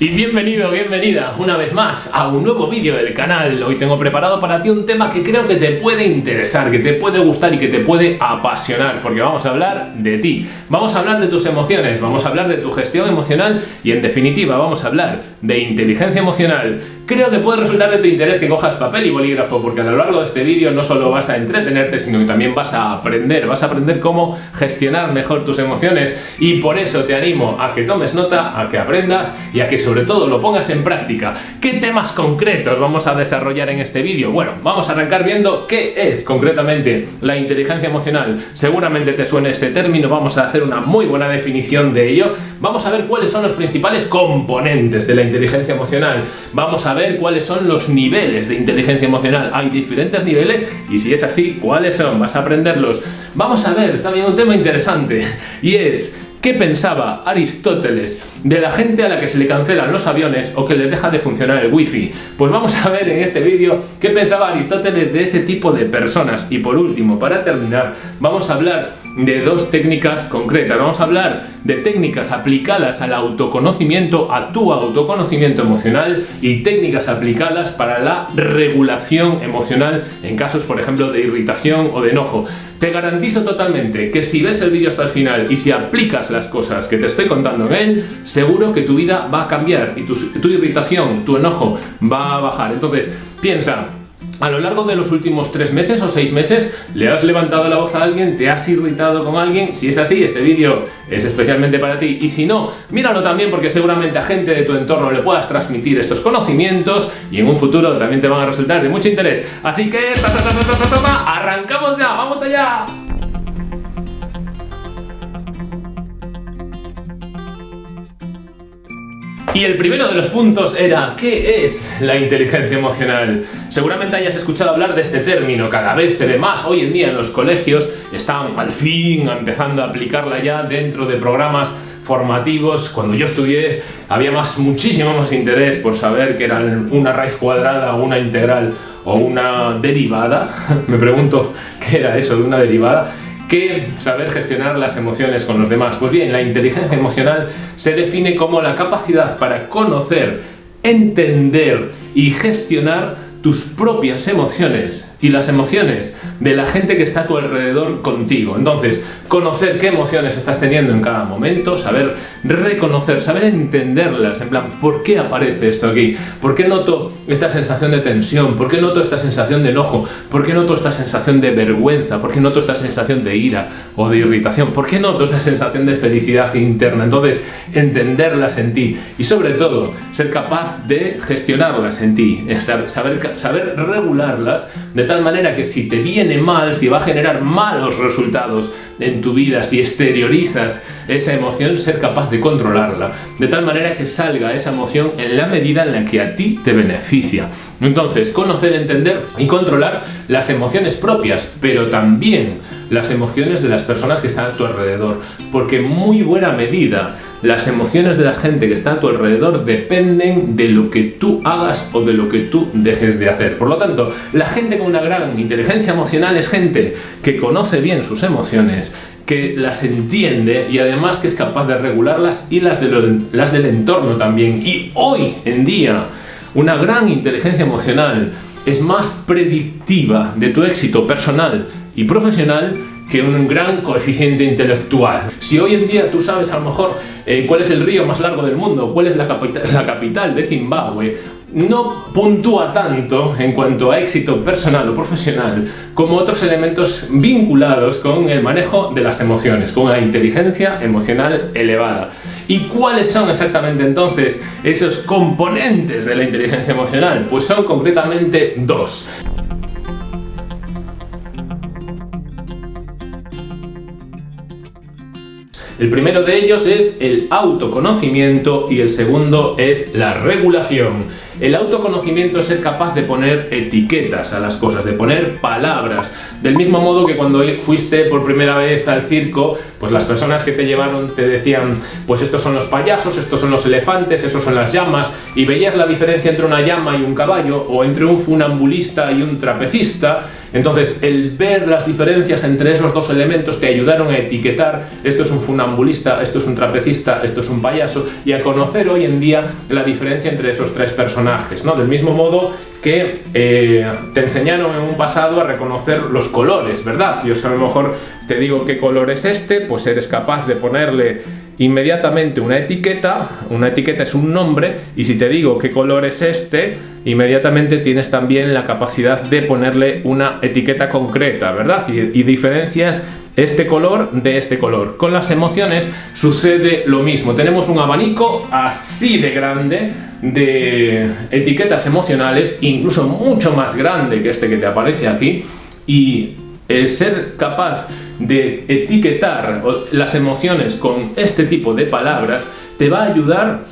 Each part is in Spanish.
Y bienvenido, bienvenida una vez más a un nuevo vídeo del canal. Hoy tengo preparado para ti un tema que creo que te puede interesar, que te puede gustar y que te puede apasionar, porque vamos a hablar de ti. Vamos a hablar de tus emociones, vamos a hablar de tu gestión emocional y en definitiva vamos a hablar de inteligencia emocional. Creo que puede resultar de tu interés que cojas papel y bolígrafo, porque a lo largo de este vídeo no solo vas a entretenerte, sino que también vas a aprender, vas a aprender cómo gestionar mejor tus emociones y por eso te animo a que tomes nota, a que aprendas y a que sobre todo lo pongas en práctica. ¿Qué temas concretos vamos a desarrollar en este vídeo? Bueno, vamos a arrancar viendo qué es concretamente la inteligencia emocional. Seguramente te suene este término, vamos a hacer una muy buena definición de ello. Vamos a ver cuáles son los principales componentes de la inteligencia emocional. Vamos a ver cuáles son los niveles de inteligencia emocional. Hay diferentes niveles y si es así, ¿cuáles son? Vas a aprenderlos. Vamos a ver también un tema interesante y es ¿Qué pensaba Aristóteles de la gente a la que se le cancelan los aviones o que les deja de funcionar el wifi? Pues vamos a ver en este vídeo qué pensaba Aristóteles de ese tipo de personas. Y por último, para terminar, vamos a hablar de dos técnicas concretas. Vamos a hablar de técnicas aplicadas al autoconocimiento, a tu autoconocimiento emocional y técnicas aplicadas para la regulación emocional en casos, por ejemplo, de irritación o de enojo. Te garantizo totalmente que si ves el vídeo hasta el final y si aplicas las cosas que te estoy contando en él, seguro que tu vida va a cambiar y tu, tu irritación, tu enojo va a bajar. Entonces, piensa, a lo largo de los últimos tres meses o seis meses le has levantado la voz a alguien, te has irritado con alguien, si es así este vídeo es especialmente para ti y si no, míralo también porque seguramente a gente de tu entorno le puedas transmitir estos conocimientos y en un futuro también te van a resultar de mucho interés. Así que arrancamos ya, vamos allá. Y el primero de los puntos era ¿qué es la inteligencia emocional? Seguramente hayas escuchado hablar de este término, cada vez se ve más hoy en día en los colegios, están al fin empezando a aplicarla ya dentro de programas formativos. Cuando yo estudié había más, muchísimo más interés por saber qué era una raíz cuadrada, una integral o una derivada. Me pregunto qué era eso de una derivada que saber gestionar las emociones con los demás. Pues bien, la inteligencia emocional se define como la capacidad para conocer, entender y gestionar tus propias emociones y las emociones de la gente que está a tu alrededor contigo. Entonces, conocer qué emociones estás teniendo en cada momento, saber reconocer, saber entenderlas, en plan, ¿por qué aparece esto aquí? ¿Por qué noto esta sensación de tensión? ¿Por qué noto esta sensación de enojo? ¿Por qué noto esta sensación de vergüenza? ¿Por qué noto esta sensación de ira o de irritación? ¿Por qué noto esta sensación de felicidad interna? Entonces, entenderlas en ti y sobre todo, ser capaz de gestionarlas en ti, saber saber regularlas de tal manera que si te viene mal, si va a generar malos resultados en tu vida, si exteriorizas esa emoción, ser capaz de controlarla, de tal manera que salga esa emoción en la medida en la que a ti te beneficia. Entonces, conocer, entender y controlar las emociones propias, pero también las emociones de las personas que están a tu alrededor, porque en muy buena medida las emociones de la gente que está a tu alrededor dependen de lo que tú hagas o de lo que tú dejes de hacer. Por lo tanto, la gente con una gran inteligencia emocional es gente que conoce bien sus emociones, que las entiende y además que es capaz de regularlas y las, de las del entorno también. Y hoy en día, una gran inteligencia emocional es más predictiva de tu éxito personal y profesional que un gran coeficiente intelectual. Si hoy en día tú sabes a lo mejor eh, cuál es el río más largo del mundo, cuál es la, la capital de Zimbabue, no puntúa tanto en cuanto a éxito personal o profesional como otros elementos vinculados con el manejo de las emociones, con la inteligencia emocional elevada. ¿Y cuáles son exactamente entonces esos componentes de la inteligencia emocional? Pues son concretamente dos. El primero de ellos es el autoconocimiento y el segundo es la regulación. El autoconocimiento es ser capaz de poner etiquetas a las cosas, de poner palabras. Del mismo modo que cuando fuiste por primera vez al circo, pues las personas que te llevaron te decían, pues estos son los payasos, estos son los elefantes, esos son las llamas, y veías la diferencia entre una llama y un caballo, o entre un funambulista y un trapecista, Entonces, el ver las diferencias entre esos dos elementos te ayudaron a etiquetar esto es un funambulista, esto es un trapecista, esto es un payaso y a conocer hoy en día la diferencia entre esos tres personajes, ¿no? Del mismo modo que eh, te enseñaron en un pasado a reconocer los colores, ¿verdad? Yo a lo mejor te digo qué color es este, pues eres capaz de ponerle inmediatamente una etiqueta, una etiqueta es un nombre, y si te digo qué color es este, inmediatamente tienes también la capacidad de ponerle una etiqueta concreta, ¿verdad? Y, y diferencias este color de este color. Con las emociones sucede lo mismo. Tenemos un abanico así de grande de etiquetas emocionales, incluso mucho más grande que este que te aparece aquí, y ser capaz de etiquetar las emociones con este tipo de palabras te va a ayudar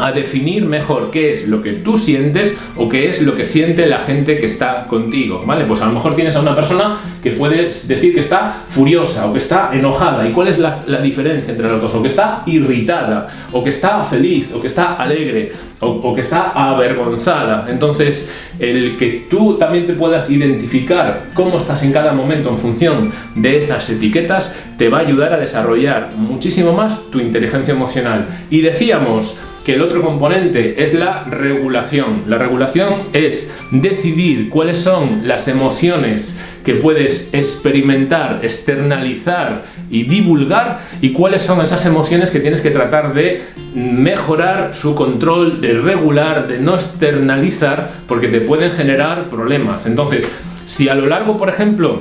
a definir mejor qué es lo que tú sientes o qué es lo que siente la gente que está contigo, ¿vale? Pues a lo mejor tienes a una persona que puedes decir que está furiosa o que está enojada. ¿Y cuál es la, diferencia entre los dos? O que está irritada, o que está feliz, o que está alegre, o, o que está avergonzada. Entonces, el que tú también te puedas identificar cómo estás en cada momento en función de estas etiquetas, te va a ayudar a desarrollar muchísimo más tu inteligencia emocional. Y decíamos, que el otro componente es la regulación. La regulación es decidir cuáles son las emociones que puedes experimentar, externalizar y divulgar y cuáles son esas emociones que tienes que tratar de mejorar su control, de regular, de no externalizar porque te pueden generar problemas. Entonces, si a lo largo, por ejemplo,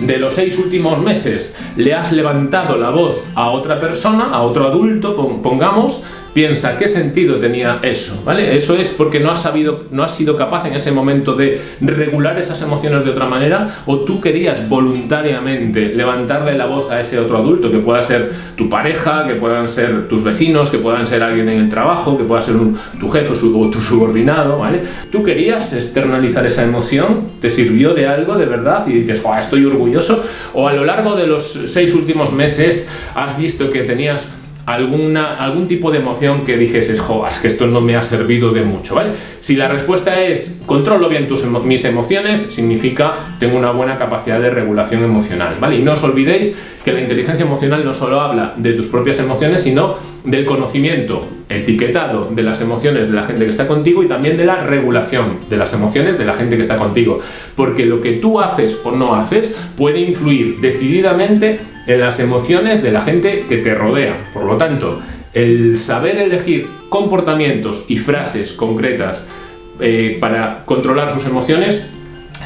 de los seis últimos meses le has levantado la voz a otra persona, a otro adulto, pongamos, piensa qué sentido tenía eso, ¿vale? Eso es porque no has sabido, no has sido capaz en ese momento de regular esas emociones de otra manera o tú querías voluntariamente levantarle la voz a ese otro adulto, que pueda ser tu pareja, que puedan ser tus vecinos, que puedan ser alguien en el trabajo, que pueda ser tu jefe o tu subordinado, ¿vale? Tú querías externalizar esa emoción, te sirvió de algo de verdad y dices, estoy orgulloso, o a lo largo de los seis últimos meses has visto que tenías alguna, algún tipo de emoción que dijes, jo, es que esto no me ha servido de mucho, ¿vale? Si la respuesta es, controlo bien tus mis emociones, significa tengo una buena capacidad de regulación emocional, ¿vale? Y no os olvidéis que la inteligencia emocional no solo habla de tus propias emociones, sino del conocimiento etiquetado de las emociones de la gente que está contigo y también de la regulación de las emociones de la gente que está contigo. Porque lo que tú haces o no haces puede influir decididamente en las emociones de la gente que te rodea. Por lo tanto, el saber elegir comportamientos y frases concretas eh, para controlar sus emociones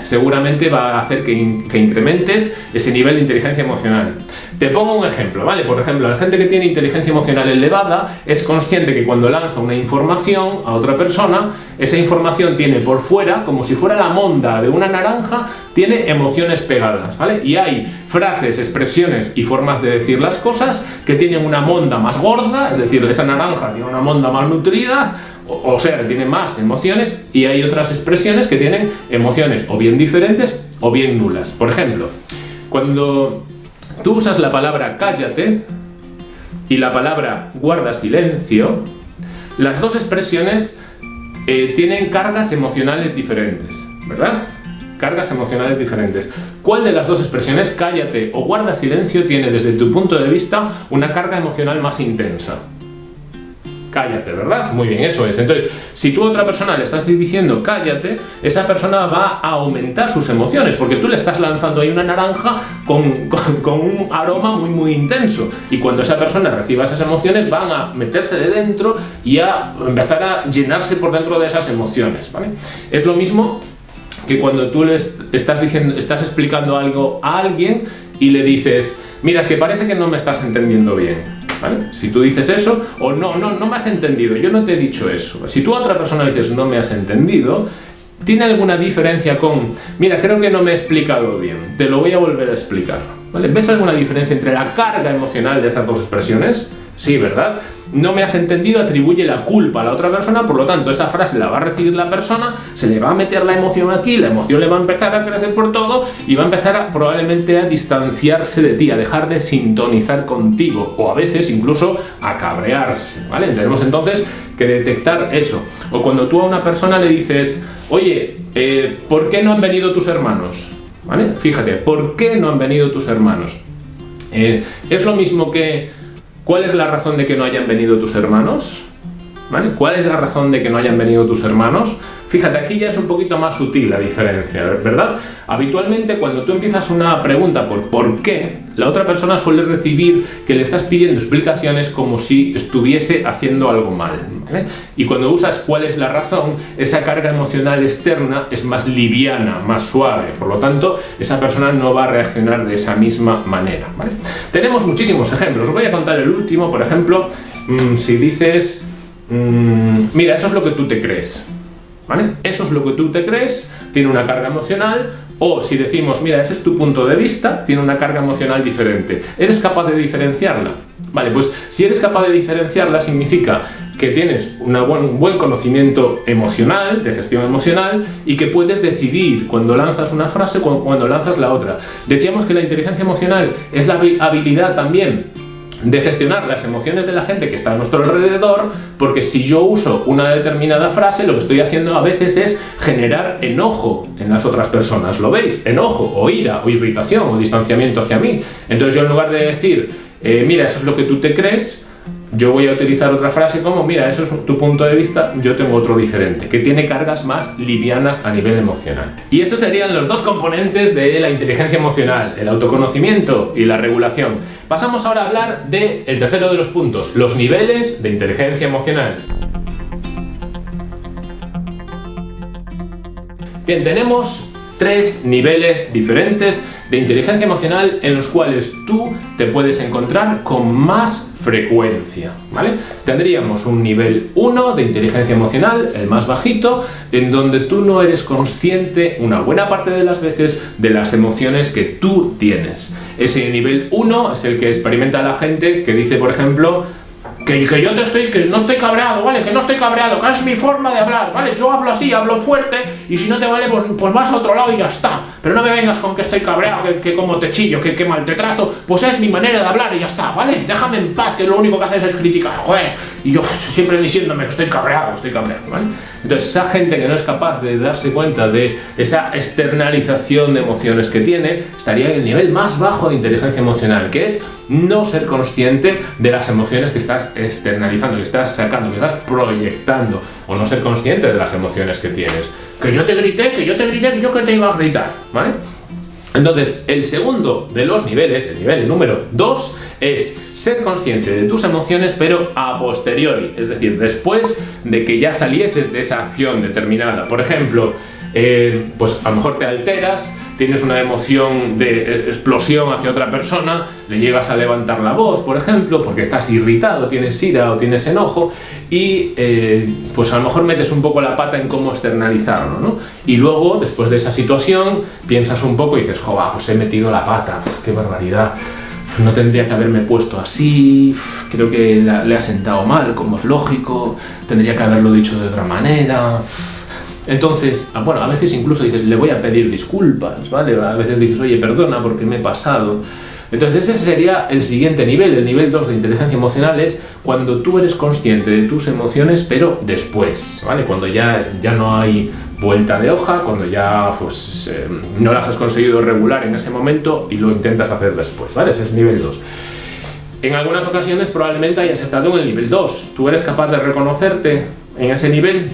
seguramente va a hacer que, incrementes ese nivel de inteligencia emocional. Te pongo un ejemplo, ¿vale? Por ejemplo, la gente que tiene inteligencia emocional elevada es consciente que cuando lanza una información a otra persona, esa información tiene por fuera, como si fuera la monda de una naranja, tiene emociones pegadas, ¿vale? Y hay frases, expresiones y formas de decir las cosas que tienen una monda más gorda, es decir, esa naranja tiene una monda más nutrida, o sea, tiene más emociones y hay otras expresiones que tienen emociones o bien diferentes o bien nulas. Por ejemplo, cuando tú usas la palabra cállate y la palabra guarda silencio, las dos expresiones eh, tienen cargas emocionales diferentes, ¿verdad? Cargas emocionales diferentes. ¿Cuál de las dos expresiones, cállate o guarda silencio, tiene desde tu punto de vista una carga emocional más intensa? Cállate, ¿verdad? Muy bien, eso es. Entonces, si tú a otra persona le estás diciendo cállate, esa persona va a aumentar sus emociones, porque tú le estás lanzando ahí una naranja con, con, un aroma muy, muy intenso. Y cuando esa persona reciba esas emociones, van a meterse de dentro y a empezar a llenarse por dentro de esas emociones, ¿vale? Es lo mismo que cuando tú le estás, diciendo, estás explicando algo a alguien y le dices, mira, es que parece que no me estás entendiendo bien si tú dices eso, o no, no, no me has entendido, yo no te he dicho eso. Si tú a otra persona dices no me has entendido, ¿tiene alguna diferencia con, mira, creo que no me he explicado bien, te lo voy a volver a explicar? ¿Vale? ¿Ves alguna diferencia entre la carga emocional de esas dos expresiones? Sí, ¿verdad? No me has entendido, atribuye la culpa a la otra persona, por lo tanto esa frase la va a recibir la persona, se le va a meter la emoción aquí, la emoción le va a empezar a crecer por todo y va a empezar probablemente a distanciarse de ti, a dejar de sintonizar contigo o a veces incluso a cabrearse, ¿vale? Tenemos entonces que detectar eso. O cuando tú a una persona le dices, oye, eh, ¿por qué no han venido tus hermanos? ¿vale? Fíjate, ¿por qué no han venido tus hermanos? Eh, es lo mismo que, ¿cuál es la razón de que no hayan venido tus hermanos? ¿Vale? ¿Cuál es la razón de que no hayan venido tus hermanos? Fíjate, aquí ya es un poquito más sutil la diferencia, ¿verdad? Habitualmente cuando tú empiezas una pregunta por ¿por qué?, la otra persona suele recibir que le estás pidiendo explicaciones como si estuviese haciendo algo mal. Y cuando usas cuál es la razón, esa carga emocional externa es más liviana, más suave. Por lo tanto, esa persona no va a reaccionar de esa misma manera. Tenemos muchísimos ejemplos. Os voy a contar el último, por ejemplo, mmm, si dices, mmm, mira, eso es lo que tú te crees. ¿Vale? Eso es lo que tú te crees, tiene una carga emocional, o si decimos, mira, ese es tu punto de vista, tiene una carga emocional diferente. ¿Eres capaz de diferenciarla? Vale, pues si eres capaz de diferenciarla significa que tienes una buen, un buen conocimiento emocional, de gestión emocional, y que puedes decidir cuando lanzas una frase, cuando, cuando lanzas la otra. Decíamos que la inteligencia emocional es la habilidad también de gestionar las emociones de la gente que está a nuestro alrededor, porque si yo uso una determinada frase, lo que estoy haciendo a veces es generar enojo en las otras personas. ¿Lo veis? Enojo, o ira, o irritación, o distanciamiento hacia mí. Entonces yo en lugar de decir, eh, mira, eso es lo que tú te crees, yo voy a utilizar otra frase como, mira, eso es tu punto de vista, yo tengo otro diferente, que tiene cargas más livianas a nivel emocional. Y estos serían los dos componentes de la inteligencia emocional, el autoconocimiento y la regulación. Pasamos ahora a hablar del el tercero de los puntos, los niveles de inteligencia emocional. Bien, tenemos tres niveles diferentes de inteligencia emocional en los cuales tú te puedes encontrar con más frecuencia, ¿vale? Tendríamos un nivel 1 de inteligencia emocional, el más bajito, en donde tú no eres consciente una buena parte de las veces de las emociones que tú tienes. Ese nivel 1 es el que experimenta la gente que dice, por ejemplo, que, yo te estoy, que no estoy cabreado, ¿vale? Que no estoy cabreado, que es mi forma de hablar, ¿vale? Yo hablo así, hablo fuerte, y si no te vale, pues, pues vas a otro lado y ya está. Pero no me vengas con que estoy cabreado, que, como te chillo, que, que, mal te trato, pues es mi manera de hablar y ya está, ¿vale? Déjame en paz, que lo único que haces es criticar, joder. Y yo siempre diciéndome que estoy cabreado, estoy cabreado, ¿vale? Entonces, esa gente que no es capaz de darse cuenta de esa externalización de emociones que tiene, estaría en el nivel más bajo de inteligencia emocional, que es no ser consciente de las emociones que estás externalizando, que estás sacando, que estás proyectando, o no ser consciente de las emociones que tienes. Que yo te grité, que yo te grité, que yo que te iba a gritar, ¿vale? Entonces, el segundo de los niveles, el nivel número 2, es ser consciente de tus emociones, pero a posteriori, es decir, después de que ya salieses de esa acción determinada. Por ejemplo, eh, pues a lo mejor te alteras, tienes una emoción de explosión hacia otra persona, le llegas a levantar la voz, por ejemplo, porque estás irritado, tienes ira o tienes enojo, y eh, pues a lo mejor metes un poco la pata en cómo externalizarlo, ¿no? Y luego, después de esa situación, piensas un poco y dices, joder, pues he metido la pata, qué barbaridad, no tendría que haberme puesto así, creo que le ha sentado mal, como es lógico, tendría que haberlo dicho de otra manera... Entonces, ah, bueno, a veces incluso dices, le voy a pedir disculpas, ¿vale? A veces dices, oye, perdona porque me he pasado. Entonces ese sería el siguiente nivel, el nivel 2 de inteligencia emocional es cuando tú eres consciente de tus emociones, pero después, ¿vale? Cuando ya, ya no hay vuelta de hoja, cuando ya pues, eh, no las has conseguido regular en ese momento y lo intentas hacer después, ¿vale? Ese es nivel 2. En algunas ocasiones probablemente hayas estado en el nivel 2. ¿Tú eres capaz de reconocerte en ese nivel?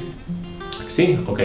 ¿Sí? Ok.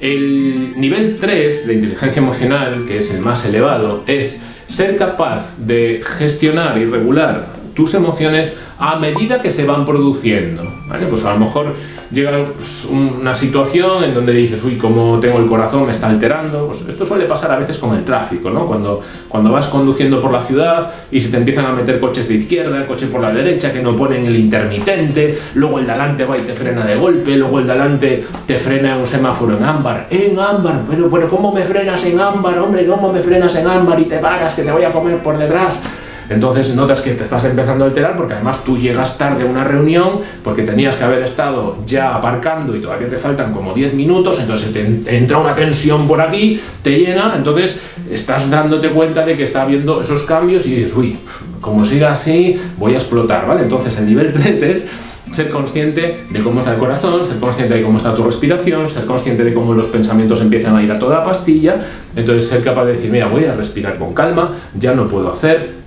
El nivel 3 de inteligencia emocional, que es el más elevado, es ser capaz de gestionar y regular tus emociones a medida que se van produciendo, ¿vale? Pues a lo mejor llega pues, una situación en donde dices, uy, como tengo el corazón, me está alterando, pues esto suele pasar a veces con el tráfico, ¿no? Cuando, cuando vas conduciendo por la ciudad y se te empiezan a meter coches de izquierda, coches por la derecha que no ponen el intermitente, luego el delante va y te frena de golpe, luego el delante te frena en un semáforo en ámbar, en ámbar, pero, pero ¿cómo me frenas en ámbar, hombre? ¿Cómo me frenas en ámbar y te paras que te voy a comer por detrás? Entonces notas que te estás empezando a alterar porque además tú llegas tarde a una reunión porque tenías que haber estado ya aparcando y todavía te faltan como 10 minutos, entonces te entra una tensión por aquí, te llena, entonces estás dándote cuenta de que está habiendo esos cambios y dices, uy, como siga así, voy a explotar, ¿vale? Entonces el nivel 3 es ser consciente de cómo está el corazón, ser consciente de cómo está tu respiración, ser consciente de cómo los pensamientos empiezan a ir a toda pastilla, entonces ser capaz de decir, mira, voy a respirar con calma, ya no puedo hacer,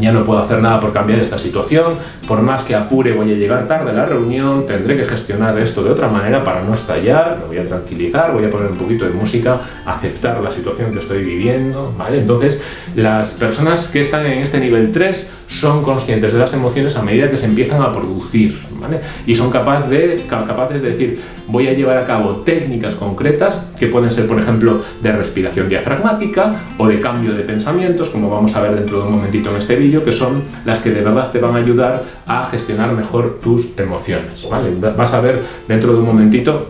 ya no puedo hacer nada por cambiar esta situación, por más que apure voy a llegar tarde a la reunión, tendré que gestionar esto de otra manera para no estallar, me voy a tranquilizar, voy a poner un poquito de música, aceptar la situación que estoy viviendo, ¿vale? Entonces, las personas que están en este nivel 3 son conscientes de las emociones a medida que se empiezan a producir, ¿vale? Y son capaz de, capaces de decir, voy a llevar a cabo técnicas concretas que pueden ser, por ejemplo, de respiración diafragmática o de cambio de pensamientos, como vamos a ver dentro de un momentito en este vídeo, que son las que de verdad te van a ayudar a gestionar mejor tus emociones, ¿vale? Vas a ver dentro de un momentito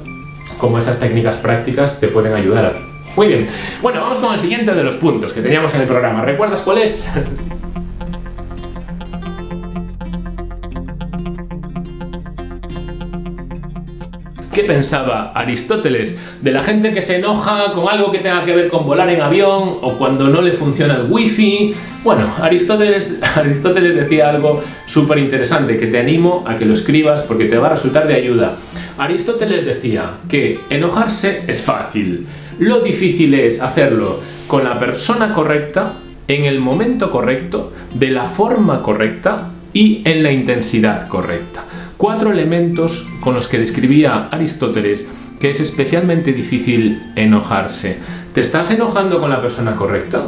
cómo esas técnicas prácticas te pueden ayudar a ti. Muy bien, bueno, vamos con el siguiente de los puntos que teníamos en el programa. ¿Recuerdas cuál es? ¿Qué pensaba Aristóteles de la gente que se enoja con algo que tenga que ver con volar en avión o cuando no le funciona el wifi? Bueno, Aristóteles, Aristóteles decía algo súper interesante que te animo a que lo escribas porque te va a resultar de ayuda. Aristóteles decía que enojarse es fácil, lo difícil es hacerlo con la persona correcta, en el momento correcto, de la forma correcta y en la intensidad correcta cuatro elementos con los que describía Aristóteles que es especialmente difícil enojarse. ¿Te estás enojando con la persona correcta?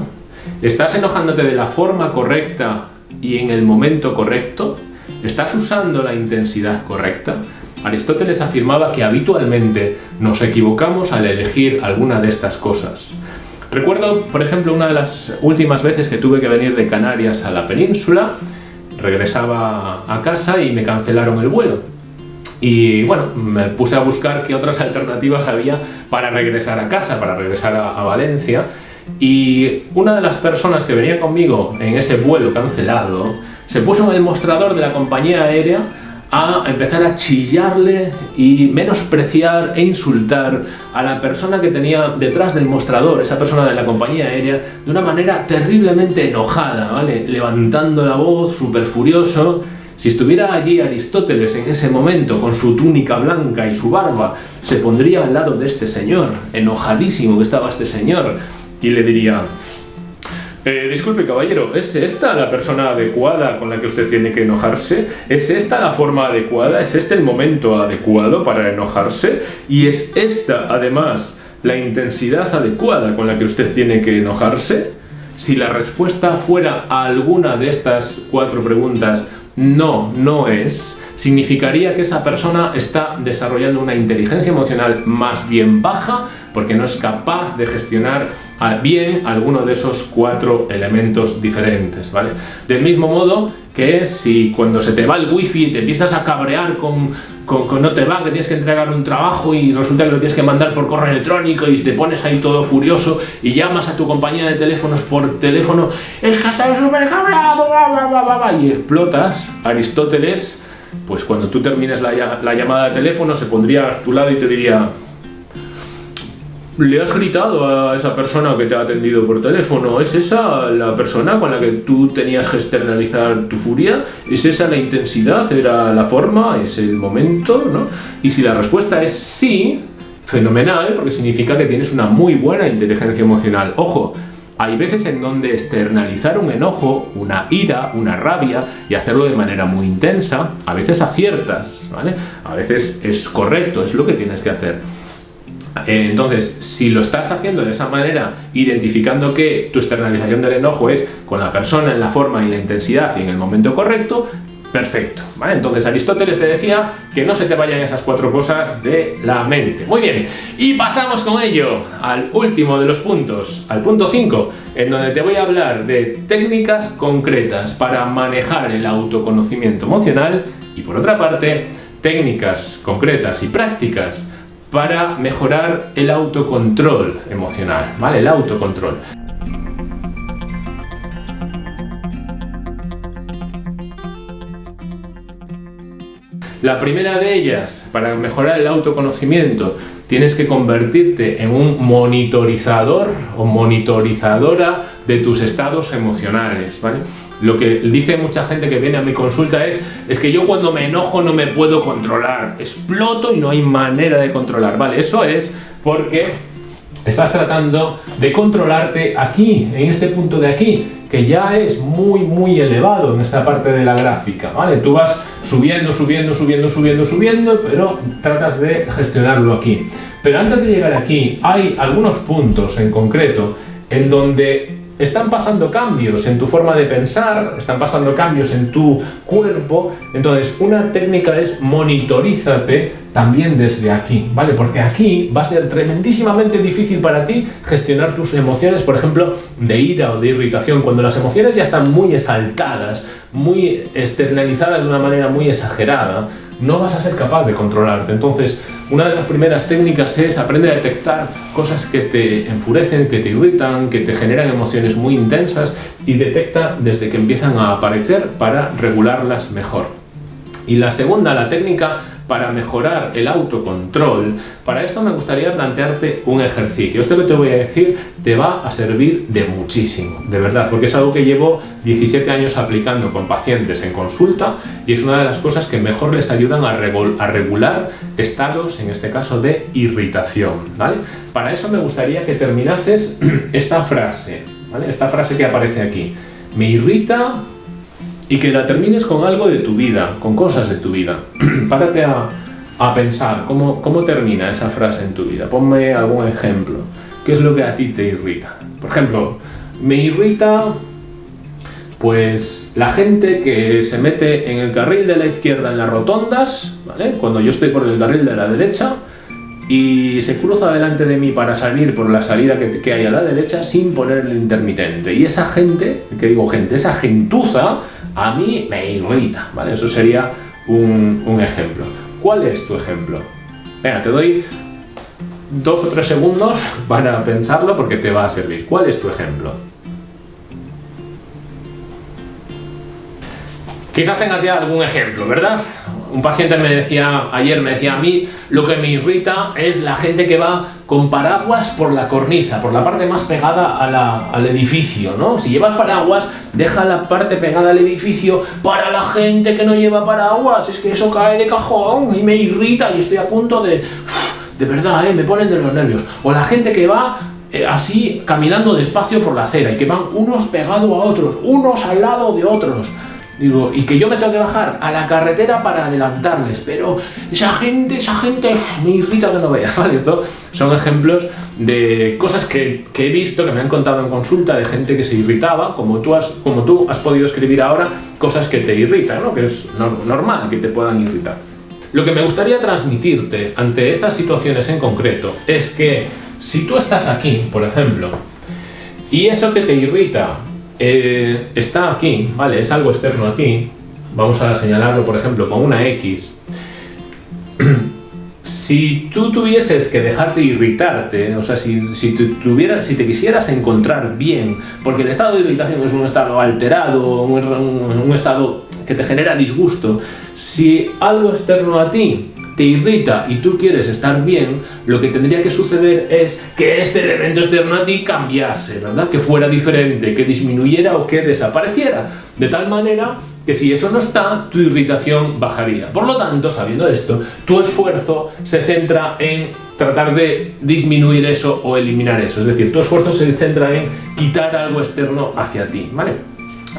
¿Estás enojándote de la forma correcta y en el momento correcto? ¿Estás usando la intensidad correcta? Aristóteles afirmaba que habitualmente nos equivocamos al elegir alguna de estas cosas. Recuerdo, por ejemplo, una de las últimas veces que tuve que venir de Canarias a la península, regresaba a casa y me cancelaron el vuelo. Y bueno, me puse a buscar qué otras alternativas había para regresar a casa, para regresar a, Valencia. Y una de las personas que venía conmigo en ese vuelo cancelado se puso en el mostrador de la compañía aérea a empezar a chillarle y menospreciar e insultar a la persona que tenía detrás del mostrador, esa persona de la compañía aérea, de una manera terriblemente enojada, ¿vale? Levantando la voz, súper furioso. Si estuviera allí Aristóteles en ese momento con su túnica blanca y su barba, se pondría al lado de este señor, enojadísimo que estaba este señor, y le diría, eh, disculpe caballero, ¿es esta la persona adecuada con la que usted tiene que enojarse? ¿Es esta la forma adecuada? ¿Es este el momento adecuado para enojarse? ¿Y es esta, además, la intensidad adecuada con la que usted tiene que enojarse? Si la respuesta fuera a alguna de estas cuatro preguntas no, no es, significaría que esa persona está desarrollando una inteligencia emocional más bien baja porque no es capaz de gestionar bien alguno de esos cuatro elementos diferentes, ¿vale? Del mismo modo que si cuando se te va el wifi te empiezas a cabrear con, con, no te va, que tienes que entregar un trabajo y resulta que lo tienes que mandar por correo electrónico y te pones ahí todo furioso y llamas a tu compañía de teléfonos por teléfono, es que estás súper cabreado, y explotas, Aristóteles, pues cuando tú termines la, la llamada de teléfono se pondría a tu lado y te diría ¿Le has gritado a esa persona que te ha atendido por teléfono? ¿Es esa la persona con la que tú tenías que externalizar tu furia? ¿Es esa la intensidad? ¿Era la forma? ¿Es el momento? ¿no? Y si la respuesta es sí, fenomenal, porque significa que tienes una muy buena inteligencia emocional. Ojo, hay veces en donde externalizar un enojo, una ira, una rabia y hacerlo de manera muy intensa, a veces aciertas, ¿vale? A veces es correcto, es lo que tienes que hacer. Eh, entonces, si lo estás haciendo de esa manera, identificando que tu externalización del enojo es con la persona en la forma y la intensidad y en el momento correcto, perfecto. ¿vale? Entonces Aristóteles te decía que no se te vayan esas cuatro cosas de la mente. Muy bien, y pasamos con ello al último de los puntos, al punto 5, en donde te voy a hablar de técnicas concretas para manejar el autoconocimiento emocional y por otra parte, técnicas concretas y prácticas para mejorar el autocontrol emocional, ¿vale? El autocontrol. La primera de ellas, para mejorar el autoconocimiento, tienes que convertirte en un monitorizador o monitorizadora de tus estados emocionales, ¿vale? Lo que dice mucha gente que viene a mi consulta es, es que yo cuando me enojo no me puedo controlar, exploto y no hay manera de controlar, ¿vale? Eso es porque estás tratando de controlarte aquí, en este punto de aquí, que ya es muy, muy elevado en esta parte de la gráfica, ¿vale? Tú vas subiendo, subiendo, subiendo, subiendo, subiendo, pero tratas de gestionarlo aquí. Pero antes de llegar aquí, hay algunos puntos en concreto en donde están pasando cambios en tu forma de pensar, están pasando cambios en tu cuerpo, entonces una técnica es monitorízate también desde aquí, ¿vale? Porque aquí va a ser tremendísimamente difícil para ti gestionar tus emociones, por ejemplo, de ira o de irritación, cuando las emociones ya están muy exaltadas, muy externalizadas de una manera muy exagerada, no vas a ser capaz de controlarte. Entonces, una de las primeras técnicas es aprender a detectar cosas que te enfurecen, que te irritan, que te generan emociones muy intensas y detecta desde que empiezan a aparecer para regularlas mejor. Y la segunda, la técnica para mejorar el autocontrol, para esto me gustaría plantearte un ejercicio. Esto que te voy a decir te va a servir de muchísimo, de verdad, porque es algo que llevo 17 años aplicando con pacientes en consulta y es una de las cosas que mejor les ayudan a, regular estados, en este caso, de irritación. ¿vale? Para eso me gustaría que terminases esta frase, ¿vale? esta frase que aparece aquí. Me irrita y que la termines con algo de tu vida, con cosas de tu vida. Párate a, a pensar cómo, cómo termina esa frase en tu vida. Ponme algún ejemplo. ¿Qué es lo que a ti te irrita? Por ejemplo, me irrita pues la gente que se mete en el carril de la izquierda en las rotondas, ¿vale? Cuando yo estoy por el carril de la derecha y se cruza delante de mí para salir por la salida que, que hay a la derecha sin poner el intermitente. Y esa gente, que digo gente, esa gentuza a mí me irrita, ¿vale? Eso sería un, ejemplo. ¿Cuál es tu ejemplo? Venga, te doy dos o tres segundos para pensarlo porque te va a servir. ¿Cuál es tu ejemplo? Quizás tengas ya algún ejemplo, ¿verdad? Un paciente me decía, ayer me decía a mí, lo que me irrita es la gente que va con paraguas por la cornisa, por la parte más pegada al edificio, ¿no? Si llevas paraguas, deja la parte pegada al edificio para la gente que no lleva paraguas, es que eso cae de cajón y me irrita y estoy a punto de... de verdad, ¿eh? me ponen de los nervios. O la gente que va eh, así caminando despacio por la acera y que van unos pegados a otros, unos al lado de otros. Digo, y que yo me tengo que bajar a la carretera para adelantarles, pero esa gente, esa gente me irrita que no vea, ¿vale? Esto son ejemplos de cosas que, he visto, que me han contado en consulta de gente que se irritaba, como tú has, como tú has podido escribir ahora, cosas que te irritan, ¿no? Que es normal que te puedan irritar. Lo que me gustaría transmitirte ante esas situaciones en concreto es que si tú estás aquí, por ejemplo, y eso que te irrita eh, está aquí, ¿vale? Es algo externo a ti. Vamos a señalarlo, por ejemplo, con una X. si tú tuvieses que dejarte irritarte, o sea, si, si, tuvieras, si te quisieras encontrar bien, porque el estado de irritación es un estado alterado, un estado que te genera disgusto, si algo externo a ti te irrita y tú quieres estar bien, lo que tendría que suceder es que este elemento externo a ti cambiase, ¿verdad? Que fuera diferente, que disminuyera o que desapareciera. De tal manera que si eso no está, tu irritación bajaría. Por lo tanto, sabiendo esto, tu esfuerzo se centra en tratar de disminuir eso o eliminar eso. Es decir, tu esfuerzo se centra en quitar algo externo hacia ti, ¿vale?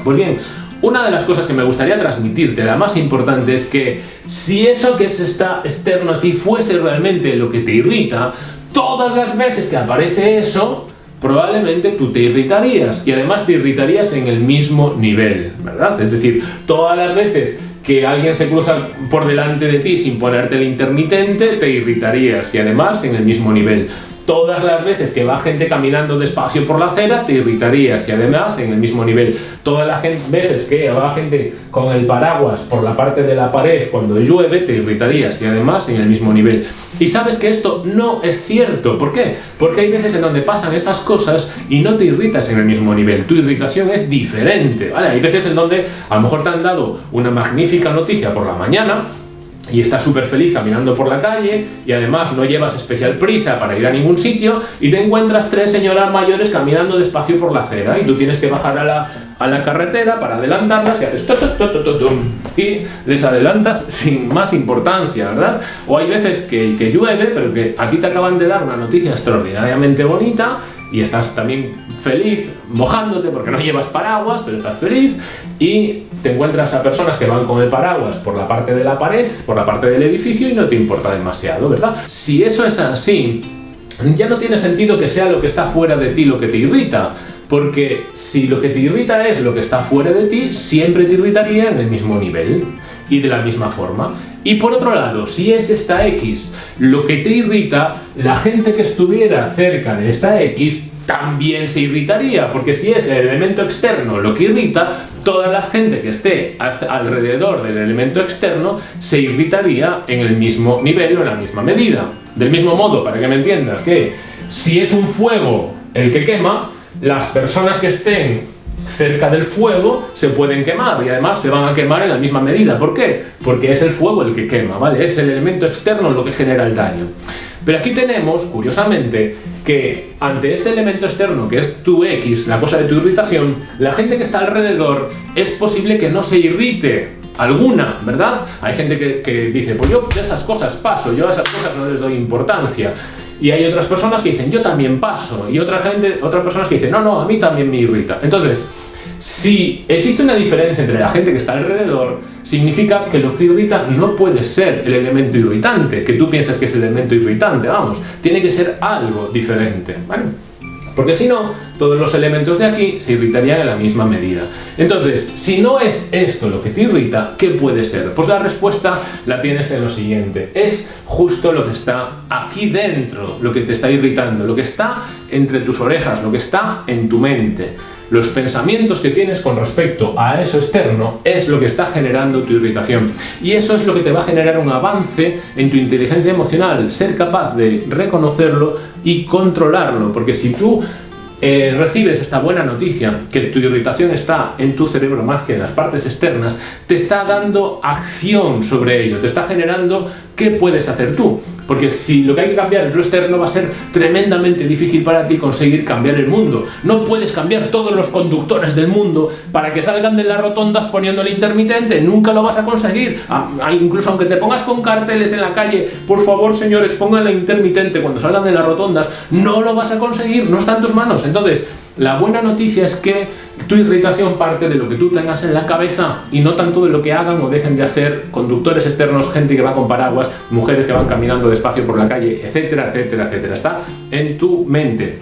Pues bien, una de las cosas que me gustaría transmitirte, la más importante, es que si eso que está externo a ti fuese realmente lo que te irrita, todas las veces que aparece eso, probablemente tú te irritarías y además te irritarías en el mismo nivel, ¿verdad? Es decir, todas las veces que alguien se cruza por delante de ti sin ponerte el intermitente, te irritarías y además en el mismo nivel todas las veces que va gente caminando despacio por la acera te irritarías y además en el mismo nivel todas las veces que va gente con el paraguas por la parte de la pared cuando llueve te irritarías y además en el mismo nivel. Y sabes que esto no es cierto. ¿por qué? porque hay veces en donde pasan esas cosas y no te irritas en el mismo nivel. Tu irritación es diferente hay veces en donde a lo mejor te han dado una magnífica noticia por la mañana y estás súper feliz caminando por la calle y además no llevas especial prisa para ir a ningún sitio y te encuentras tres señoras mayores caminando despacio por la acera y tú tienes que bajar a la, a la carretera para adelantarlas y haces y les adelantas sin más importancia, ¿verdad? O hay veces que, que llueve, pero que a ti te acaban de dar una noticia extraordinariamente bonita y estás también feliz mojándote porque no llevas paraguas, pero estás feliz y te encuentras a personas que van con el paraguas por la parte de la pared, por la parte del edificio y no te importa demasiado, ¿verdad? Si eso es así, ya no tiene sentido que sea lo que está fuera de ti lo que te irrita, porque si lo que te irrita es lo que está fuera de ti, siempre te irritaría en el mismo nivel y de la misma forma. Y por otro lado, si es esta X lo que te irrita, la gente que estuviera cerca de esta X también se irritaría, porque si es el elemento externo lo que irrita, toda la gente que esté alrededor del elemento externo se irritaría en el mismo nivel o en la misma medida. Del mismo modo, para que me entiendas, que si es un fuego el que quema, las personas que estén cerca del fuego se pueden quemar y además se van a quemar en la misma medida. ¿Por qué? Porque es el fuego el que quema, ¿vale? Es el elemento externo lo que genera el daño. Pero aquí tenemos, curiosamente, que ante este elemento externo que es tu X, la cosa de tu irritación, la gente que está alrededor es posible que no se irrite alguna, ¿verdad? Hay gente que, que dice, pues yo esas cosas paso, yo a esas cosas no les doy importancia. Y hay otras personas que dicen, yo también paso. Y otra gente, otras personas que dicen, no, no, a mí también me irrita. Entonces, si existe una diferencia entre la gente que está alrededor, significa que lo que irrita no puede ser el elemento irritante, que tú piensas que es el elemento irritante, vamos, tiene que ser algo diferente, ¿vale? Porque si no, todos los elementos de aquí se irritarían en la misma medida. Entonces, si no es esto lo que te irrita, ¿qué puede ser? Pues la respuesta la tienes en lo siguiente. Es justo lo que está aquí dentro, lo que te está irritando, lo que está entre tus orejas, lo que está en tu mente. Los pensamientos que tienes con respecto a eso externo es lo que está generando tu irritación. Y eso es lo que te va a generar un avance en tu inteligencia emocional, ser capaz de reconocerlo y controlarlo. Porque si tú eh, recibes esta buena noticia, que tu irritación está en tu cerebro más que en las partes externas, te está dando acción sobre ello, te está generando qué puedes hacer tú. Porque si lo que hay que cambiar es lo externo, va a ser tremendamente difícil para ti conseguir cambiar el mundo. No puedes cambiar todos los conductores del mundo para que salgan de las rotondas poniendo el intermitente. Nunca lo vas a conseguir. incluso aunque te pongas con carteles en la calle, por favor, señores, pongan el intermitente cuando salgan de las rotondas, no lo vas a conseguir, no está en tus manos. Entonces, la buena noticia es que tu irritación parte de lo que tú tengas en la cabeza y no tanto de lo que hagan o dejen de hacer conductores externos, gente que va con paraguas, mujeres que van caminando despacio por la calle, etcétera, etcétera, etcétera. Está en tu mente.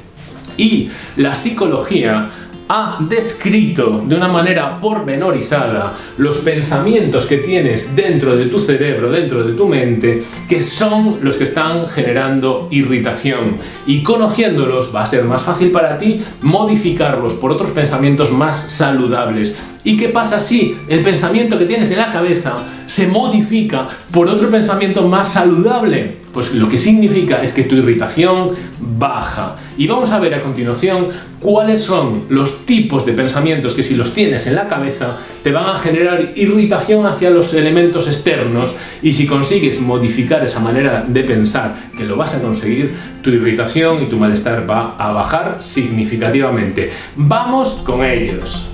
Y la psicología ha descrito de una manera pormenorizada los pensamientos que tienes dentro de tu cerebro, dentro de tu mente, que son los que están generando irritación. Y conociéndolos va a ser más fácil para ti modificarlos por otros pensamientos más saludables. ¿Y qué pasa si el pensamiento que tienes en la cabeza se modifica por otro pensamiento más saludable? Pues lo que significa es que tu irritación baja. Y vamos a ver a continuación cuáles son los tipos de pensamientos que si los tienes en la cabeza te van a generar irritación hacia los elementos externos y si consigues modificar esa manera de pensar, que lo vas a conseguir, tu irritación y tu malestar va a bajar significativamente. Vamos con ellos.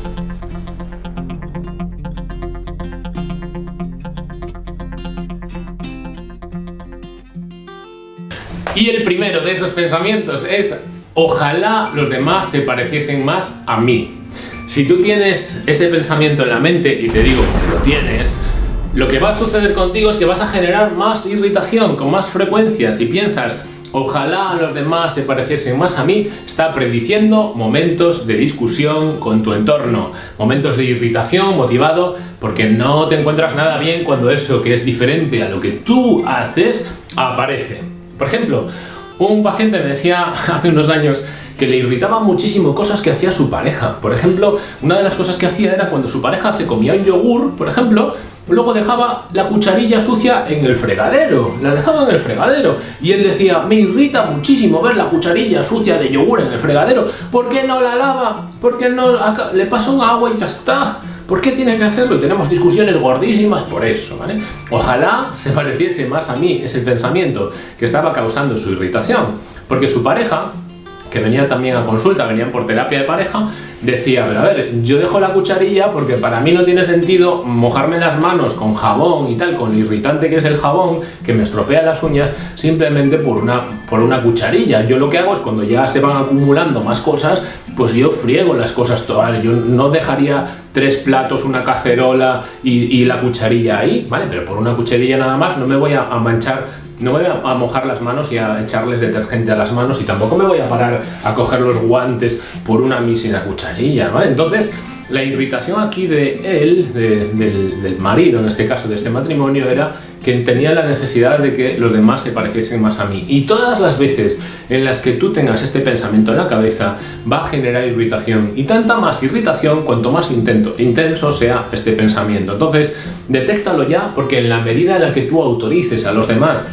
Y el primero de esos pensamientos es ojalá los demás se pareciesen más a mí. Si tú tienes ese pensamiento en la mente, y te digo que lo tienes, lo que va a suceder contigo es que vas a generar más irritación con más frecuencia. Si piensas, ojalá los demás se pareciesen más a mí, está prediciendo momentos de discusión con tu entorno, momentos de irritación motivado porque no te encuentras nada bien cuando eso que es diferente a lo que tú haces aparece. Por ejemplo, un paciente me decía hace unos años que le irritaban muchísimo cosas que hacía su pareja. Por ejemplo, una de las cosas que hacía era cuando su pareja se comía un yogur, por ejemplo, luego dejaba la cucharilla sucia en el fregadero, la dejaba en el fregadero. Y él decía, me irrita muchísimo ver la cucharilla sucia de yogur en el fregadero, ¿por qué no la lava? ¿Por qué no le pasa un agua y ya está? ¿Por qué tiene que hacerlo? Y tenemos discusiones gordísimas por eso, ¿vale? Ojalá se pareciese más a mí ese pensamiento que estaba causando su irritación, porque su pareja que venía también a consulta, venían por terapia de pareja, decía, pero a ver, yo dejo la cucharilla porque para mí no tiene sentido mojarme las manos con jabón y tal, con lo irritante que es el jabón, que me estropea las uñas, simplemente por una, por una cucharilla. Yo lo que hago es cuando ya se van acumulando más cosas, pues yo friego las cosas todas. Yo no dejaría tres platos, una cacerola y, la cucharilla ahí, ¿vale? Pero por una cucharilla nada más no me voy a manchar no voy a, mojar las manos y a echarles detergente a las manos y tampoco me voy a parar a coger los guantes por una mísera cucharilla, ¿vale? Entonces, la irritación aquí de él, del, marido en este caso, de este matrimonio, era que tenía la necesidad de que los demás se pareciesen más a mí. Y todas las veces en las que tú tengas este pensamiento en la cabeza, va a generar irritación. Y tanta más irritación cuanto más intenso sea este pensamiento. Entonces, detéctalo ya, porque en la medida en la que tú autorices a los demás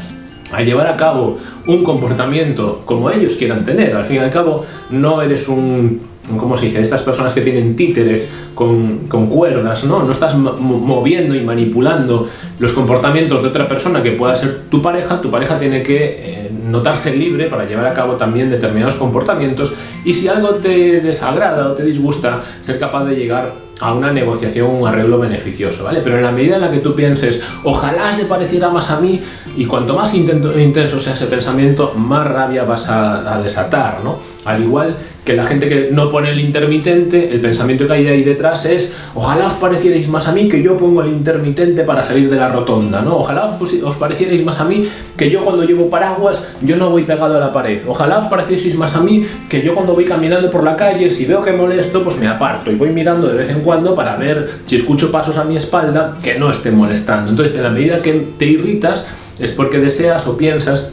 a llevar a cabo un comportamiento como ellos quieran tener. Al fin y al cabo, no eres un, ¿cómo se dice? Estas personas que tienen títeres con, con cuerdas, ¿no? No estás moviendo y manipulando los comportamientos de otra persona que pueda ser tu pareja. Tu pareja tiene que eh, notarse libre para llevar a cabo también determinados comportamientos y si algo te desagrada o te disgusta, ser capaz de llegar a una negociación, un arreglo beneficioso, ¿vale? Pero en la medida en la que tú pienses, ojalá se pareciera más a mí, y cuanto más intenso sea ese pensamiento, más rabia vas a, desatar, ¿no? Al igual que la gente que no pone el intermitente, el pensamiento que hay ahí detrás es, ojalá os parecierais más a mí que yo pongo el intermitente para salir de la rotonda, ¿no? Ojalá os, os parecierais más a mí que yo cuando llevo paraguas, yo no voy pegado a la pared. Ojalá os parecierais más a mí que yo cuando voy caminando por la calle, si veo que molesto, pues me aparto y voy mirando de vez en cuando para ver si escucho pasos a mi espalda que no estén molestando. Entonces, en la medida que te irritas, es porque deseas o piensas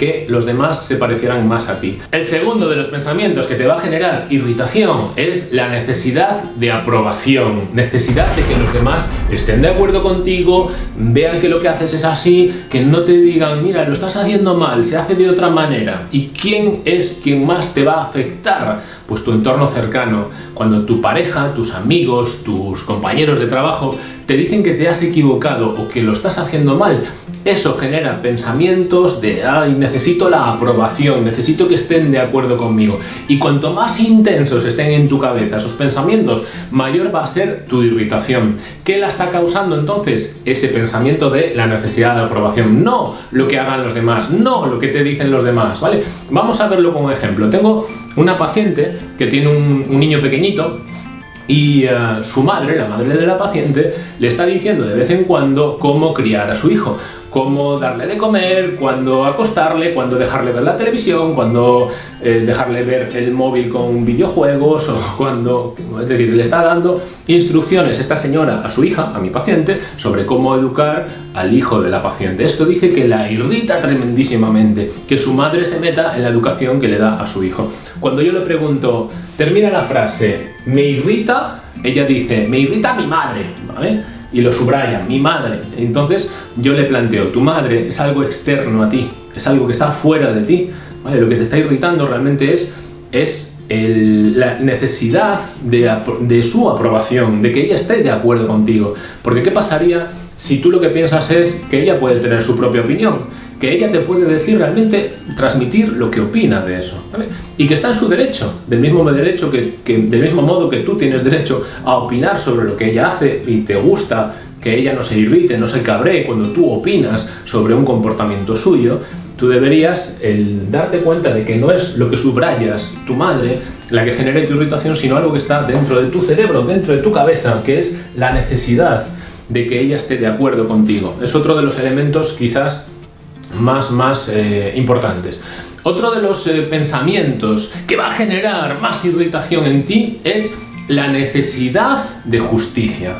que los demás se parecieran más a ti. El segundo de los pensamientos que te va a generar irritación es la necesidad de aprobación, necesidad de que los demás estén de acuerdo contigo, vean que lo que haces es así, que no te digan, mira, lo estás haciendo mal, se hace de otra manera. ¿Y quién es quien más te va a afectar? Pues tu entorno cercano. Cuando tu pareja, tus amigos, tus compañeros de trabajo te dicen que te has equivocado o que lo estás haciendo mal, eso genera pensamientos de, ay, necesito la aprobación, necesito que estén de acuerdo conmigo. Y cuanto más intensos estén en tu cabeza esos pensamientos, mayor va a ser tu irritación. ¿Qué la está causando entonces? Ese pensamiento de la necesidad de aprobación, no lo que hagan los demás, no lo que te dicen los demás, ¿vale? Vamos a verlo un ejemplo. Tengo una paciente que tiene un, un niño pequeñito y eh, su madre, la madre de la paciente, le está diciendo de vez en cuando cómo criar a su hijo cómo darle de comer, cuándo acostarle, cuándo dejarle ver la televisión, cuándo eh, dejarle ver el móvil con videojuegos o cuando, es decir, le está dando instrucciones esta señora a su hija, a mi paciente, sobre cómo educar al hijo de la paciente. Esto dice que la irrita tremendísimamente que su madre se meta en la educación que le da a su hijo. Cuando yo le pregunto, termina la frase, me irrita, ella dice, me irrita mi madre, ¿vale? y lo subraya, mi madre. Entonces yo le planteo, tu madre es algo externo a ti, es algo que está fuera de ti, ¿vale? Lo que te está irritando realmente es, es la necesidad de, de su aprobación, de que ella esté de acuerdo contigo. Porque ¿qué pasaría si tú lo que piensas es que ella puede tener su propia opinión? Que ella te puede decir realmente, transmitir lo que opina de eso. Y que está en su derecho, del mismo derecho que, del mismo modo que tú tienes derecho a opinar sobre lo que ella hace y te gusta que ella no se irrite, no se cabree cuando tú opinas sobre un comportamiento suyo, tú deberías el darte cuenta de que no es lo que subrayas tu madre la que genere tu irritación, sino algo que está dentro de tu cerebro, dentro de tu cabeza, que es la necesidad de que ella esté de acuerdo contigo. Es otro de los elementos quizás más, más eh, importantes. Otro de los eh, pensamientos que va a generar más irritación en ti es la necesidad de justicia.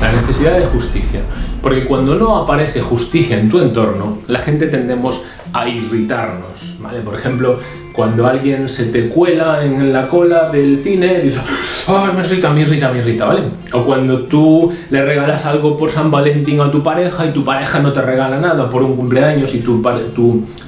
La necesidad de justicia. Porque cuando no aparece justicia en tu entorno, la gente tendemos a irritarnos. ¿vale? Por ejemplo, cuando alguien se te cuela en la cola del cine, dices, ¡ay, me irrita, me irrita, me irrita! ¿vale? O cuando tú le regalas algo por San Valentín a tu pareja y tu pareja no te regala nada por un cumpleaños y tu,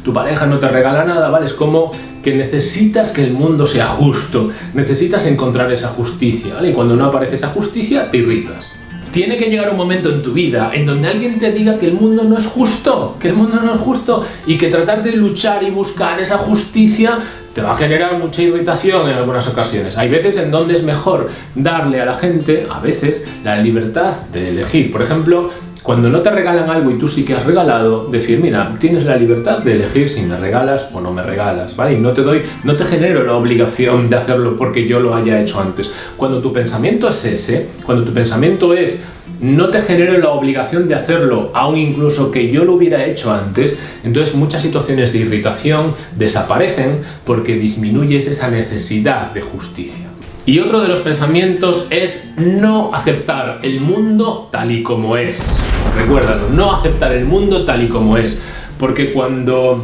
tu pareja no te regala nada, ¿vale? Es como que necesitas que el mundo sea justo, necesitas encontrar esa justicia, ¿vale? Y cuando no aparece esa justicia, te irritas. Tiene que llegar un momento en tu vida en donde alguien te diga que el mundo no es justo, que el mundo no es justo y que tratar de luchar y buscar esa justicia te va a generar mucha irritación en algunas ocasiones. Hay veces en donde es mejor darle a la gente, a veces, la libertad de elegir. Por ejemplo, cuando no te regalan algo y tú sí que has regalado, decir, mira, tienes la libertad de elegir si me regalas o no me regalas, ¿vale? Y no te doy, no te genero la obligación de hacerlo porque yo lo haya hecho antes. Cuando tu pensamiento es ese, cuando tu pensamiento es no te genero la obligación de hacerlo, aun incluso que yo lo hubiera hecho antes, entonces muchas situaciones de irritación desaparecen porque disminuyes esa necesidad de justicia. Y otro de los pensamientos es no aceptar el mundo tal y como es. Recuérdalo, no aceptar el mundo tal y como es. Porque cuando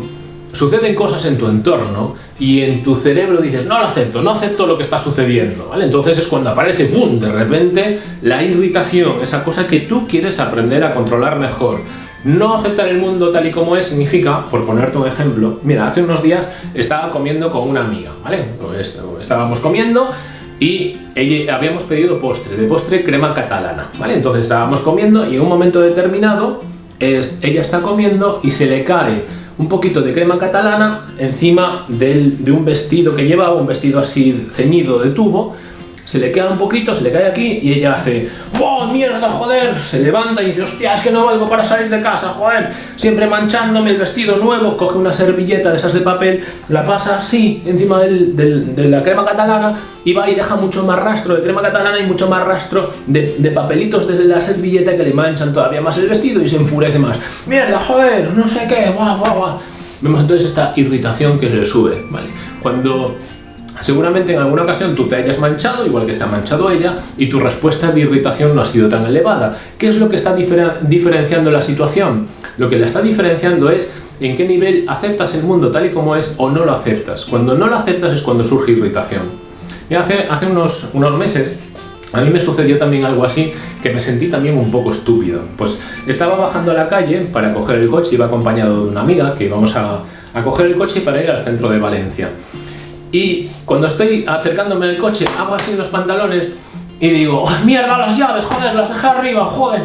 suceden cosas en tu entorno y en tu cerebro dices, no lo acepto, no acepto lo que está sucediendo, ¿vale? Entonces es cuando aparece, ¡pum!, de repente la irritación, esa cosa que tú quieres aprender a controlar mejor. No aceptar el mundo tal y como es significa, por ponerte un ejemplo, mira, hace unos días estaba comiendo con una amiga, ¿vale? Estábamos comiendo y habíamos pedido postre, de postre crema catalana, ¿vale? Entonces estábamos comiendo y en un momento determinado ella está comiendo y se le cae un poquito de crema catalana encima de un vestido que llevaba, un vestido así ceñido de tubo, se le queda un poquito, se le cae aquí y ella hace ¡Oh, mierda, joder! Se levanta y dice ¡Hostia, es que no valgo para salir de casa, joder! Siempre manchándome el vestido nuevo, coge una servilleta de esas de papel, la pasa así encima de la crema catalana y va y deja mucho más rastro de crema catalana y mucho más rastro de, papelitos desde la servilleta que le manchan todavía más el vestido y se enfurece más. ¡Mierda, joder! No sé qué, guau, guau, guau. Vemos entonces esta irritación que se le sube, ¿vale? Cuando Seguramente en alguna ocasión tú te hayas manchado, igual que se ha manchado ella, y tu respuesta de irritación no ha sido tan elevada. ¿Qué es lo que está diferenciando la situación? Lo que la está diferenciando es en qué nivel aceptas el mundo tal y como es o no lo aceptas. Cuando no lo aceptas es cuando surge irritación. Hace, hace unos, unos meses a mí me sucedió también algo así, que me sentí también un poco estúpido. Pues estaba bajando a la calle para coger el coche, iba acompañado de una amiga que íbamos a, a coger el coche para ir al centro de Valencia. Y cuando estoy acercándome al coche, hago así los pantalones y digo, ¡Oh, ¡mierda las llaves, joder, las dejé arriba, joder!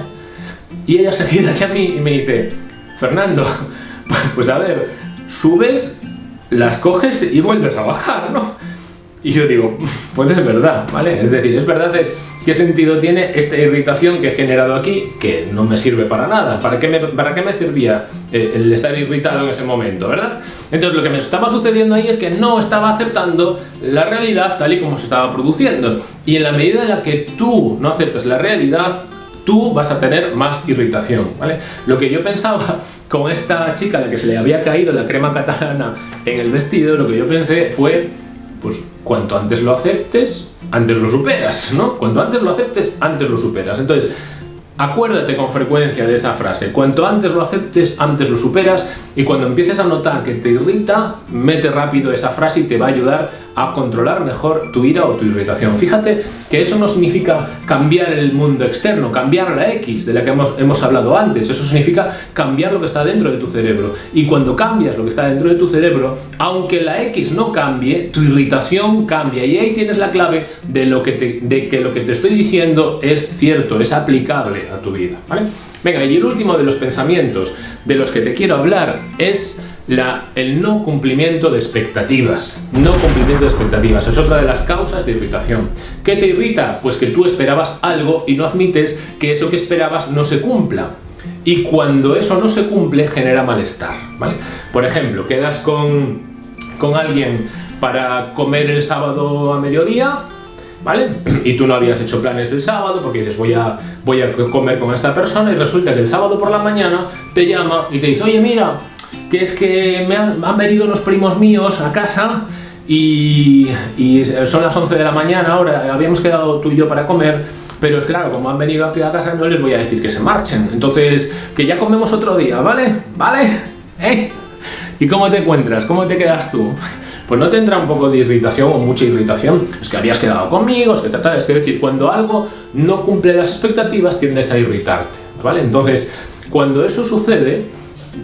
Y ella se gira hacia mí y me dice, Fernando, pues a ver, subes, las coges y vuelves a bajar, ¿no? Y yo digo, pues es verdad, ¿vale? Es decir, es verdad, es ¿Qué sentido tiene esta irritación que he generado aquí? Que no me sirve para nada. ¿Para qué me, para qué me servía eh, el estar irritado en ese momento, verdad? Entonces lo que me estaba sucediendo ahí es que no estaba aceptando la realidad tal y como se estaba produciendo. Y en la medida en la que tú no aceptas la realidad, tú vas a tener más irritación, ¿vale? Lo que yo pensaba con esta chica a la que se le había caído la crema catalana en el vestido, lo que yo pensé fue, pues cuanto antes lo aceptes, antes lo superas, ¿no? Cuanto antes lo aceptes, antes lo superas. Entonces, acuérdate con frecuencia de esa frase. Cuanto antes lo aceptes, antes lo superas. Y cuando empieces a notar que te irrita, mete rápido esa frase y te va a ayudar a controlar mejor tu ira o tu irritación. Fíjate que eso no significa cambiar el mundo externo, cambiar la X de la que hemos, hemos hablado antes, eso significa cambiar lo que está dentro de tu cerebro. Y cuando cambias lo que está dentro de tu cerebro, aunque la X no cambie, tu irritación cambia. Y ahí tienes la clave de, lo que te, de que lo que te estoy diciendo es cierto, es aplicable a tu vida. ¿vale? Venga, y el último de los pensamientos de los que te quiero hablar es la, el no cumplimiento de expectativas. No cumplimiento de expectativas es otra de las causas de irritación. ¿Qué te irrita? Pues que tú esperabas algo y no admites que eso que esperabas no se cumpla. Y cuando eso no se cumple, genera malestar. Por ejemplo, quedas con, con alguien para comer el sábado a mediodía, ¿vale? Y tú no habías hecho planes el sábado porque dices voy a, voy a comer con esta persona y resulta que el sábado por la mañana te llama y te dice, oye mira, que es que me han, venido unos primos míos a casa y, son las 11 de la mañana ahora, habíamos quedado tú y yo para comer, pero es claro, como han venido aquí a casa no les voy a decir que se marchen, entonces que ya comemos otro día, ¿vale? ¿Vale? ¿Eh? ¿Y cómo te encuentras? ¿Cómo te quedas tú? Pues no tendrá un poco de irritación o mucha irritación, es que habías quedado conmigo, es que trata, es decir, cuando algo no cumple las expectativas tiendes a irritarte, ¿vale? Entonces, cuando eso sucede,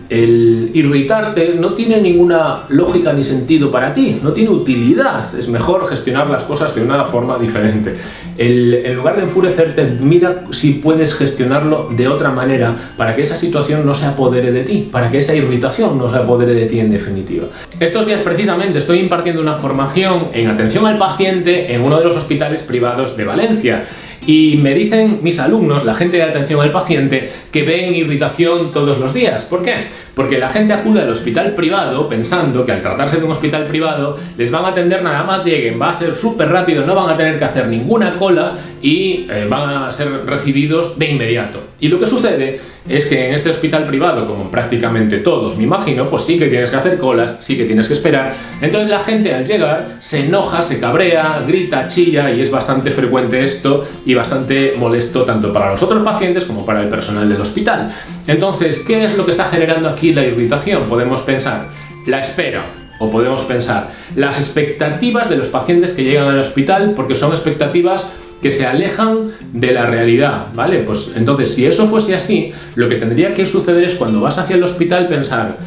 el irritarte no tiene ninguna lógica ni sentido para ti, no tiene utilidad, es mejor gestionar las cosas de una forma diferente. en lugar de enfurecerte, mira si puedes gestionarlo de otra manera para que esa situación no se apodere de ti, para que esa irritación no se apodere de ti en definitiva. Estos días precisamente estoy impartiendo una formación en atención al paciente en uno de los hospitales privados de Valencia y me dicen mis alumnos, la gente de atención al paciente, que ven irritación todos los días. ¿Por qué? Porque la gente acude al hospital privado pensando que al tratarse de un hospital privado les van a atender nada más lleguen, va a ser súper rápido, no van a tener que hacer ninguna cola y eh, van a ser recibidos de inmediato. Y lo que sucede es que en este hospital privado, como prácticamente todos, me imagino, pues sí que tienes que hacer colas, sí que tienes que esperar. Entonces la gente al llegar se enoja, se cabrea, grita, chilla y es bastante frecuente esto y bastante molesto tanto para los otros pacientes como para el personal del hospital. Entonces, ¿qué es lo que está generando aquí la irritación? Podemos pensar, la espera, o podemos pensar las expectativas de los pacientes que llegan al hospital porque son expectativas que se alejan de la realidad, ¿vale? Pues entonces, si eso fuese así, lo que tendría que suceder es cuando vas hacia el hospital pensar,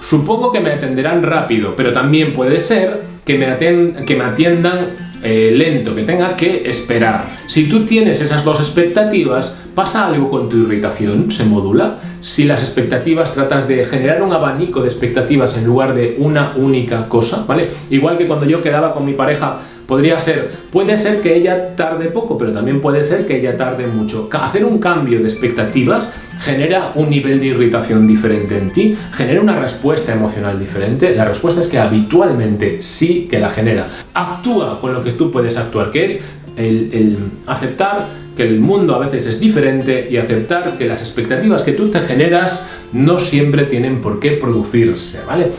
supongo que me atenderán rápido, pero también puede ser que me, que me atiendan eh, lento, que tenga que esperar. Si tú tienes esas dos expectativas, pasa algo con tu irritación, se modula. Si las expectativas tratas de generar un abanico de expectativas en lugar de una única cosa, ¿vale? Igual que cuando yo quedaba con mi pareja Podría ser, puede ser que ella tarde poco, pero también puede ser que ella tarde mucho. Hacer un cambio de expectativas genera un nivel de irritación diferente en ti, genera una respuesta emocional diferente. La respuesta es que habitualmente sí que la genera. Actúa con lo que tú puedes actuar, que es el, aceptar que el mundo a veces es diferente y aceptar que las expectativas que tú te generas no siempre tienen por qué producirse, ¿vale?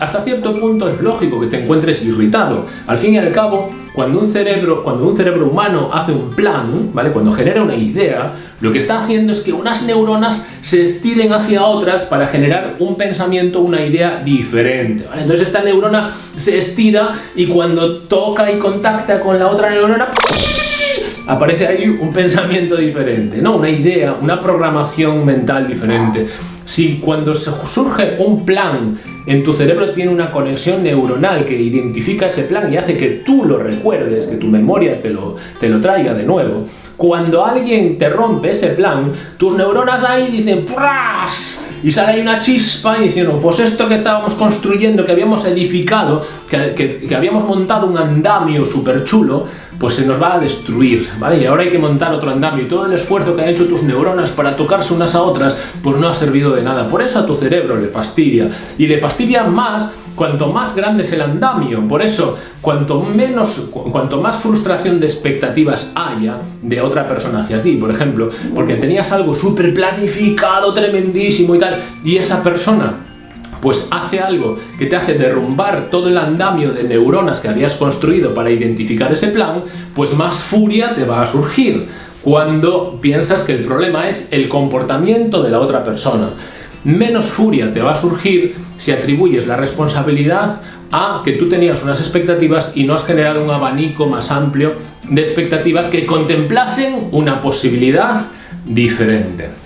Hasta cierto punto es lógico que te encuentres irritado. Al fin y al cabo, cuando un cerebro, cuando un cerebro humano hace un plan, ¿vale? Cuando genera una idea, lo que está haciendo es que unas neuronas se estiren hacia otras para generar un pensamiento, una idea diferente, Entonces esta neurona se estira y cuando toca y contacta con la otra neurona aparece ahí un pensamiento diferente, ¿no? Una idea, una programación mental diferente. Si cuando surge un plan en tu cerebro tiene una conexión neuronal que identifica ese plan y hace que tú lo recuerdes, que tu memoria te lo, te lo traiga de nuevo, cuando alguien te rompe ese plan, tus neuronas ahí dicen ¡Pras! y sale ahí una chispa y dicen, pues esto que estábamos construyendo, que habíamos edificado, que, que, que habíamos montado un andamio súper chulo, pues se nos va a destruir, ¿vale? Y ahora hay que montar otro andamio y todo el esfuerzo que han hecho tus neuronas para tocarse unas a otras, pues no ha servido de nada. Por eso a tu cerebro le fastidia. Y le fastidia más cuanto más grande es el andamio. Por eso, cuanto, menos, cuanto más frustración de expectativas haya de otra persona hacia ti, por ejemplo, porque tenías algo súper planificado, tremendísimo y tal, y esa persona pues hace algo que te hace derrumbar todo el andamio de neuronas que habías construido para identificar ese plan, pues más furia te va a surgir cuando piensas que el problema es el comportamiento de la otra persona. Menos furia te va a surgir si atribuyes la responsabilidad a que tú tenías unas expectativas y no has generado un abanico más amplio de expectativas que contemplasen una posibilidad diferente.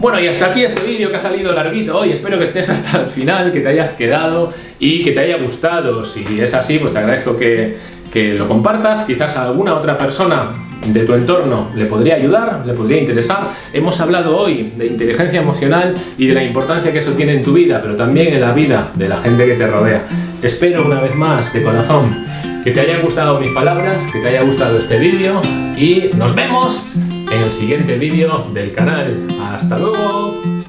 Bueno, y hasta aquí este vídeo que ha salido larguito hoy. Espero que estés hasta el final, que te hayas quedado y que te haya gustado. Si es así, pues te agradezco que, que lo compartas. Quizás a alguna otra persona de tu entorno le podría ayudar, le podría interesar. Hemos hablado hoy de inteligencia emocional y de la importancia que eso tiene en tu vida, pero también en la vida de la gente que te rodea. Espero una vez más, de corazón, que te hayan gustado mis palabras, que te haya gustado este vídeo y nos vemos en el siguiente vídeo del canal. ¡Hasta luego!